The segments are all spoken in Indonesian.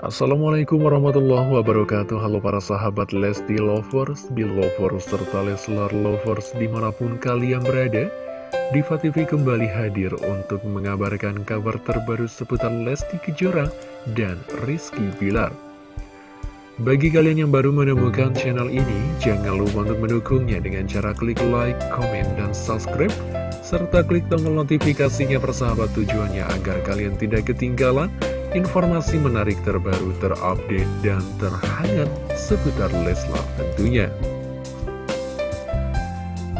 Assalamualaikum warahmatullahi wabarakatuh. Halo para sahabat Lesti Lovers, Belovers, serta Leslar Lovers di mana pun kalian berada Diva TV kembali hadir untuk mengabarkan kabar terbaru seputar Lesti Kejora dan Rizky Bilar. Bagi kalian yang baru menemukan channel ini, jangan lupa untuk mendukungnya dengan cara klik like, komen, dan subscribe serta klik tombol notifikasinya persahabat tujuannya agar kalian tidak ketinggalan informasi menarik terbaru, terupdate, dan terhangat seputar Leslar tentunya.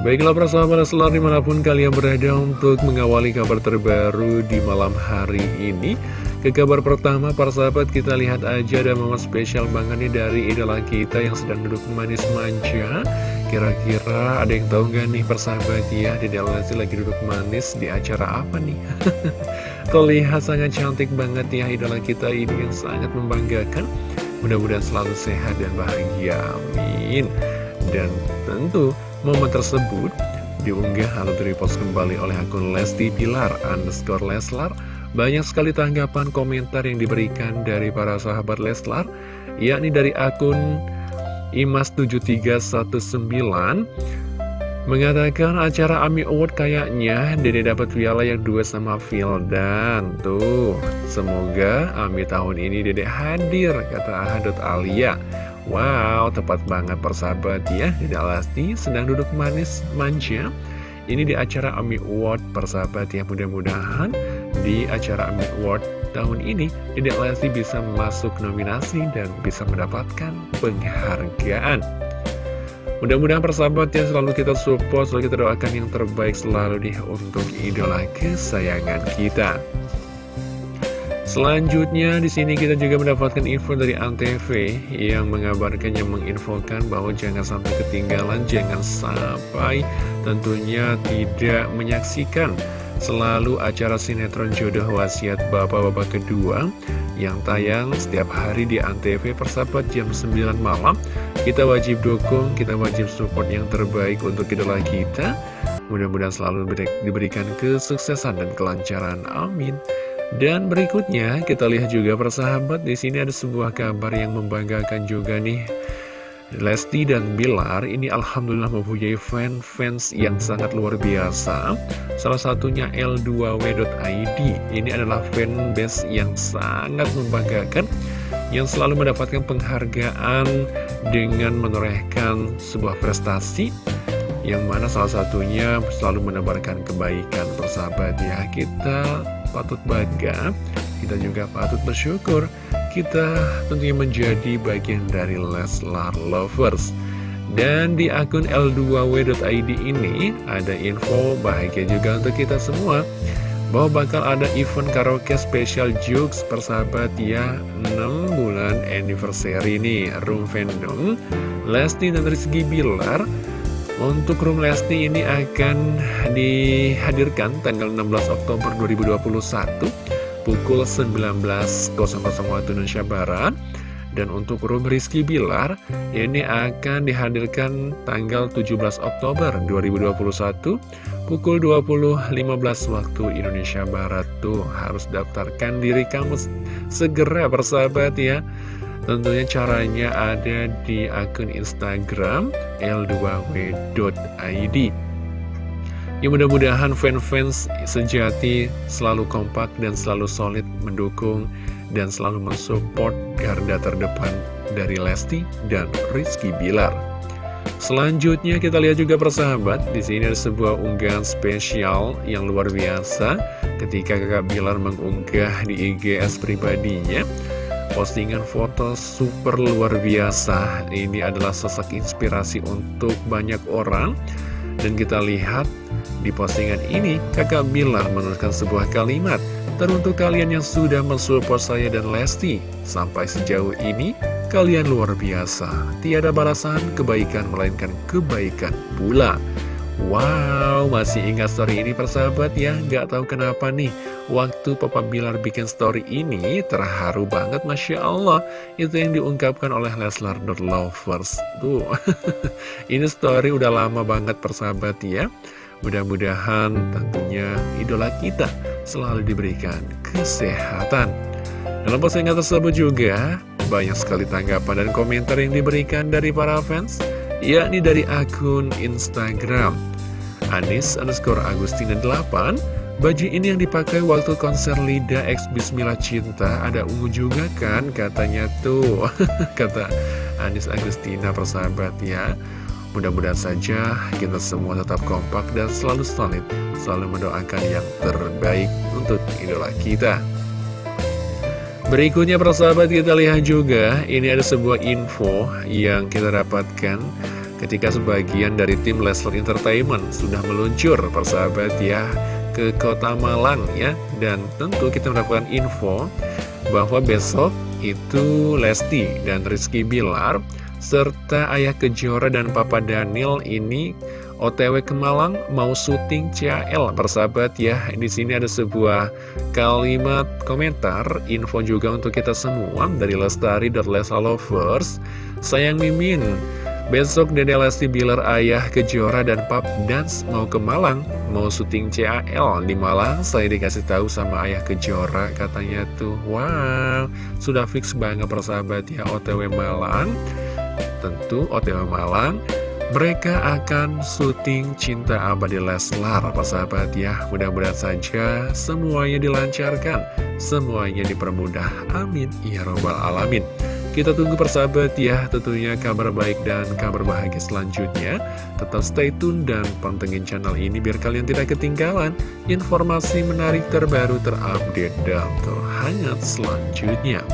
Baiklah persahabat Leslar di mana pun kalian berada untuk mengawali kabar terbaru di malam hari ini. Ke kabar pertama, para sahabat kita lihat aja ada momen spesial banget nih dari idola kita yang sedang duduk manis manja. Kira-kira ada yang tahu nggak nih persahabat ya, di dalam lagi duduk manis di acara apa nih? Terlihat sangat cantik banget ya idola kita ini yang sangat membanggakan. Mudah-mudahan selalu sehat dan bahagia, amin. Dan tentu momen tersebut diunggah atau repost kembali oleh akun Lesti Pilar underscore Leslar. Banyak sekali tanggapan komentar yang diberikan dari para sahabat Leslar Yakni dari akun Imas7319 Mengatakan acara AMI Award kayaknya Dede dapat piala yang dua sama Vildan Tuh, semoga AMI tahun ini Dede hadir, kata Ahadut Alia. Wow, tepat banget persahabat ya. Dede Alasti sedang duduk manis manja. Ini di acara AMI Award persahabat ya. Mudah-mudahan di acara AMI Award tahun ini Dede Alasti bisa masuk nominasi dan bisa mendapatkan penghargaan Mudah-mudahan persahabat yang selalu kita support, selalu kita doakan yang terbaik selalu nih untuk idola kesayangan kita. Selanjutnya di sini kita juga mendapatkan info dari Antv yang mengabarkan yang menginfokan bahwa jangan sampai ketinggalan, jangan sampai tentunya tidak menyaksikan selalu acara sinetron jodoh wasiat bapak-bapak kedua yang tayang setiap hari di Antv persahabat jam 9 malam kita wajib dukung, kita wajib support yang terbaik untuk idola kita. Mudah-mudahan selalu diberikan kesuksesan dan kelancaran. Amin. Dan berikutnya kita lihat juga persahabat di sini ada sebuah kabar yang membanggakan juga nih. Lesti dan Bilar ini alhamdulillah mempunyai fan-fans yang sangat luar biasa. Salah satunya L2W.id. Ini adalah fanbase yang sangat membanggakan yang selalu mendapatkan penghargaan dengan menorehkan sebuah prestasi yang mana salah satunya selalu menebarkan kebaikan. Persahabat ya kita patut bangga kita juga patut bersyukur kita tentunya menjadi bagian dari Leslar Lovers. Dan di akun l2w.id ini ada info bahagia juga untuk kita semua bahwa bakal ada event karaoke special jokes persahabat ya 6 bulan anniversary nih Room Fandom Lesti dan Rizky Bilar untuk Room Lesti ini akan dihadirkan tanggal 16 Oktober 2021 pukul 19.00 waktu Indonesia Barat. Dan untuk Room Rizky Bilar ini akan dihadirkan tanggal 17 Oktober 2021 pukul 20.15 waktu Indonesia Barat. Tuh harus daftarkan diri kamu segera persahabat ya tentunya caranya ada di akun Instagram l2w.id ya mudah-mudahan fans-fans sejati selalu kompak dan selalu solid mendukung dan selalu mensupport garda terdepan dari Lesti dan Rizky Bilar Selanjutnya kita lihat juga persahabat, di sini ada sebuah unggahan spesial yang luar biasa ketika kakak Bilar mengunggah di IGS pribadinya. Postingan foto super luar biasa, ini adalah sosok inspirasi untuk banyak orang. Dan kita lihat di postingan ini, kakak Bilar menuliskan sebuah kalimat, Teruntuk kalian yang sudah mensupport saya dan Lesti, sampai sejauh ini, Kalian luar biasa, tiada balasan kebaikan melainkan kebaikan pula. Wow, masih ingat story ini persahabat ya? Gak tahu kenapa nih, waktu Papa Bilar bikin story ini terharu banget Masya Allah. Itu yang diungkapkan oleh Leslar Lovers. Tuh, ini story udah lama banget persahabat ya. Mudah-mudahan tentunya idola kita selalu diberikan kesehatan. Dalam postingan tersebut juga banyak sekali tanggapan dan komentar yang diberikan dari para fans, yakni dari akun Instagram. Anis underscore Agustina 8 Baju ini yang dipakai waktu konser Lida X Bismillah Cinta Ada ungu juga kan? Katanya tuh. Kata Anis Agustina persahabat ya. Mudah-mudahan saja kita semua tetap kompak dan selalu solid Selalu mendoakan yang terbaik untuk idola kita. Berikutnya persahabat kita lihat juga. Ini ada sebuah info yang kita dapatkan Ketika sebagian dari tim Lesler Entertainment sudah meluncur persahabat ya ke kota Malang ya. Dan tentu kita mendapatkan info bahwa besok itu Lesti dan Rizky Bilar serta Ayah Kejora dan Papa Daniel ini OTW ke Malang mau syuting CAL persahabat ya di sini ada sebuah kalimat komentar info juga untuk kita semua dari Lestari dan Lesa Lovers. Sayang Mimin Besok Dede Lesti Bilar Ayah Kejora dan Pap Dance mau ke Malang Mau syuting CAL di Malang Saya dikasih tahu sama Ayah Kejora Katanya tuh Wow Sudah fix banget persahabat ya OTW Malang Tentu OTW Malang mereka akan syuting Cinta Abadi Leslar, persahabat ya. Mudah-mudahan saja semuanya dilancarkan, semuanya dipermudah. Amin. Ya Robbal Alamin. Kita tunggu persahabat ya tentunya kabar baik dan kabar bahagia selanjutnya. Tetap stay tune dan pantengin channel ini biar kalian tidak ketinggalan Informasi menarik terbaru terupdate dan terhangat selanjutnya.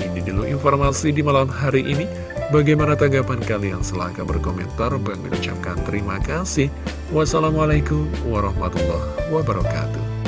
Ini dulu informasi di malam hari ini. Bagaimana tanggapan kalian? Silahkan berkomentar. Bang mengucapkan terima kasih. Wassalamualaikum warahmatullahi wabarakatuh